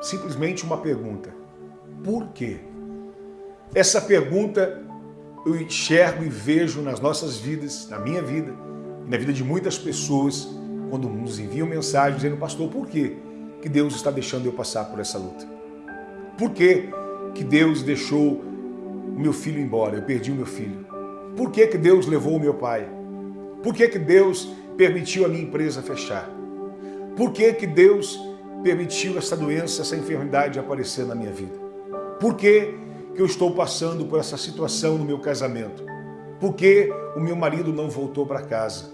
simplesmente uma pergunta. Por quê? Essa pergunta eu enxergo e vejo nas nossas vidas, na minha vida, e na vida de muitas pessoas, quando nos enviam mensagem dizendo, pastor, por que que Deus está deixando eu passar por essa luta? Por que que Deus deixou o meu filho embora? Eu perdi o meu filho. Por que que Deus levou o meu pai? Por que que Deus permitiu a minha empresa fechar? Por que que Deus permitiu essa doença, essa enfermidade aparecer na minha vida? Por que que eu estou passando por essa situação no meu casamento? Por que o meu marido não voltou para casa?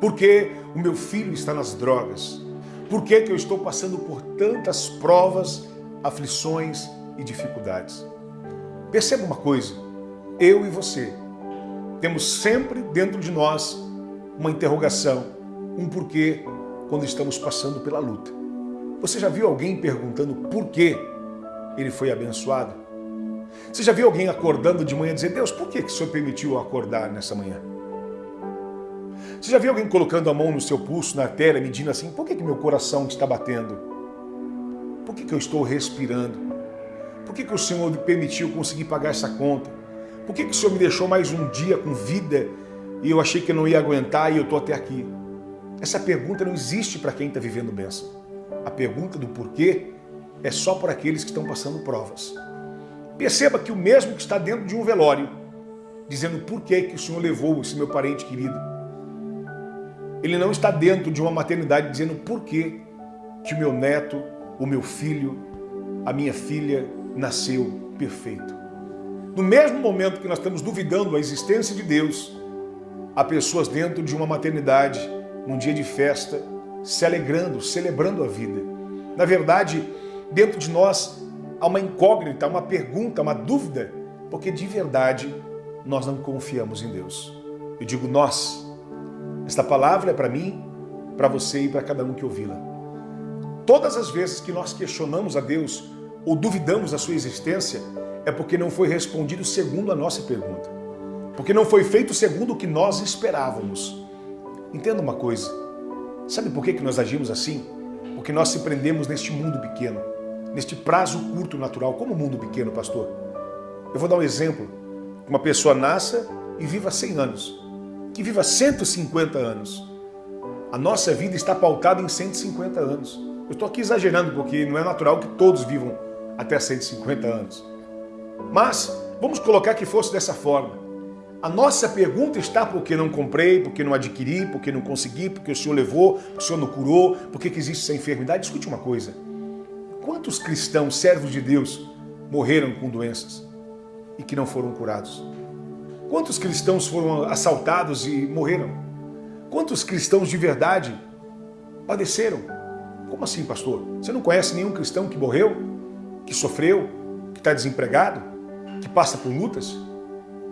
Por que o meu filho está nas drogas? Por que, que eu estou passando por tantas provas, aflições e dificuldades? Perceba uma coisa, eu e você temos sempre dentro de nós uma interrogação, um porquê quando estamos passando pela luta. Você já viu alguém perguntando por que ele foi abençoado? Você já viu alguém acordando de manhã dizendo, Deus, por que, que o Senhor permitiu acordar nessa manhã? Você já viu alguém colocando a mão no seu pulso, na tela, medindo assim, por que, que meu coração está batendo? Por que, que eu estou respirando? Por que, que o Senhor permitiu conseguir pagar essa conta? Por que, que o Senhor me deixou mais um dia com vida e eu achei que eu não ia aguentar e eu estou até aqui? Essa pergunta não existe para quem está vivendo bênção. A pergunta do porquê é só para aqueles que estão passando provas. Perceba que o mesmo que está dentro de um velório, dizendo por que, que o Senhor levou esse meu parente querido, ele não está dentro de uma maternidade dizendo por que, que o meu neto, o meu filho, a minha filha nasceu perfeito. No mesmo momento que nós estamos duvidando da existência de Deus, há pessoas dentro de uma maternidade, num dia de festa, se alegrando, celebrando a vida. Na verdade, dentro de nós há uma incógnita, uma pergunta, uma dúvida, porque de verdade nós não confiamos em Deus. Eu digo nós. Esta palavra é para mim, para você e para cada um que ouvi-la. Todas as vezes que nós questionamos a Deus ou duvidamos da sua existência, é porque não foi respondido segundo a nossa pergunta. Porque não foi feito segundo o que nós esperávamos. Entenda uma coisa, sabe por que nós agimos assim? Porque nós se prendemos neste mundo pequeno neste prazo curto natural, como mundo pequeno, pastor. Eu vou dar um exemplo. Uma pessoa nasça e viva 100 anos, que viva 150 anos. A nossa vida está pautada em 150 anos. Eu estou aqui exagerando, porque não é natural que todos vivam até 150 anos. Mas vamos colocar que fosse dessa forma. A nossa pergunta está porque não comprei, porque não adquiri, porque não consegui, porque o Senhor levou, porque o Senhor não curou, porque que existe essa enfermidade. Escute uma coisa. Quantos cristãos, servos de Deus, morreram com doenças e que não foram curados? Quantos cristãos foram assaltados e morreram? Quantos cristãos de verdade padeceram? Como assim, pastor? Você não conhece nenhum cristão que morreu, que sofreu, que está desempregado, que passa por lutas?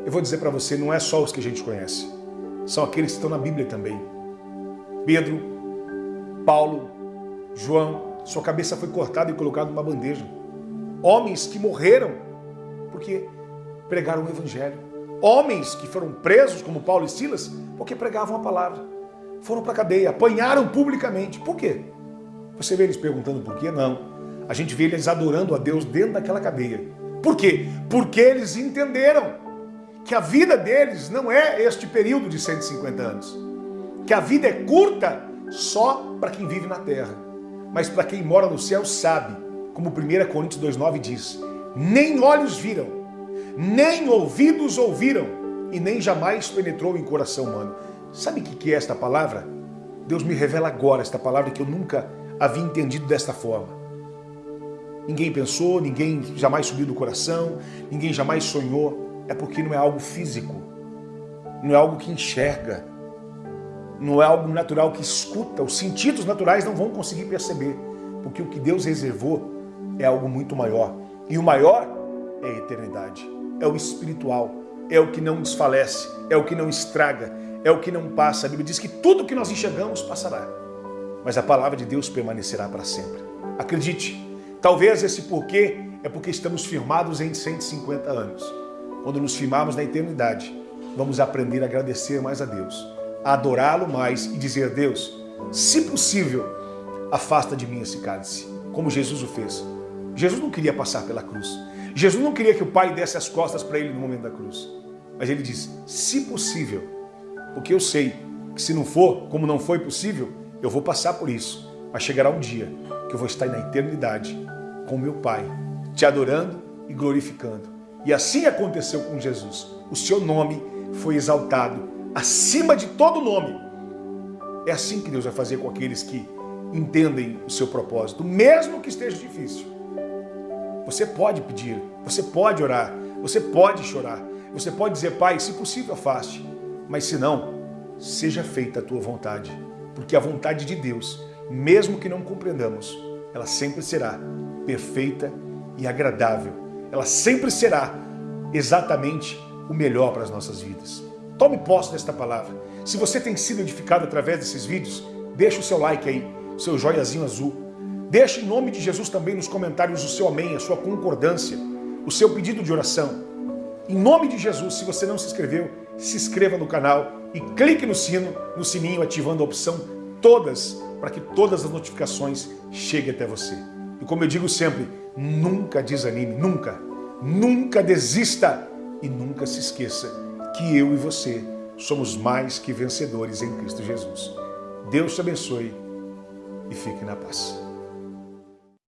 Eu vou dizer para você, não é só os que a gente conhece. São aqueles que estão na Bíblia também. Pedro, Paulo, João, sua cabeça foi cortada e colocada numa bandeja. Homens que morreram porque pregaram o Evangelho. Homens que foram presos, como Paulo e Silas, porque pregavam a palavra. Foram para a cadeia, apanharam publicamente. Por quê? Você vê eles perguntando por quê? Não. A gente vê eles adorando a Deus dentro daquela cadeia. Por quê? Porque eles entenderam que a vida deles não é este período de 150 anos. Que a vida é curta só para quem vive na terra mas para quem mora no céu sabe, como 1 Coríntios 2,9 diz, nem olhos viram, nem ouvidos ouviram, e nem jamais penetrou em coração humano. Sabe o que é esta palavra? Deus me revela agora esta palavra que eu nunca havia entendido desta forma. Ninguém pensou, ninguém jamais subiu do coração, ninguém jamais sonhou. É porque não é algo físico, não é algo que enxerga, não é algo natural que escuta, os sentidos naturais não vão conseguir perceber, porque o que Deus reservou é algo muito maior. E o maior é a eternidade, é o espiritual, é o que não desfalece, é o que não estraga, é o que não passa. A Bíblia diz que tudo que nós enxergamos passará, mas a palavra de Deus permanecerá para sempre. Acredite, talvez esse porquê é porque estamos firmados em 150 anos. Quando nos firmarmos na eternidade, vamos aprender a agradecer mais a Deus adorá-lo mais e dizer, Deus, se possível, afasta de mim esse cálice, como Jesus o fez. Jesus não queria passar pela cruz. Jesus não queria que o pai desse as costas para ele no momento da cruz. Mas ele diz, se possível, porque eu sei que se não for, como não foi possível, eu vou passar por isso. Mas chegará um dia que eu vou estar na eternidade com meu Pai, te adorando e glorificando. E assim aconteceu com Jesus. O seu nome foi exaltado acima de todo nome. É assim que Deus vai fazer com aqueles que entendem o seu propósito, mesmo que esteja difícil. Você pode pedir, você pode orar, você pode chorar, você pode dizer, Pai, se possível, afaste, mas se não, seja feita a tua vontade, porque a vontade de Deus, mesmo que não compreendamos, ela sempre será perfeita e agradável. Ela sempre será exatamente o melhor para as nossas vidas. Tome posse desta palavra. Se você tem sido edificado através desses vídeos, deixe o seu like aí, seu joiazinho azul. Deixe em nome de Jesus também nos comentários o seu amém, a sua concordância, o seu pedido de oração. Em nome de Jesus, se você não se inscreveu, se inscreva no canal e clique no sino, no sininho, ativando a opção todas, para que todas as notificações cheguem até você. E como eu digo sempre, nunca desanime, nunca, nunca desista e nunca se esqueça que eu e você somos mais que vencedores em Cristo Jesus. Deus te abençoe e fique na paz.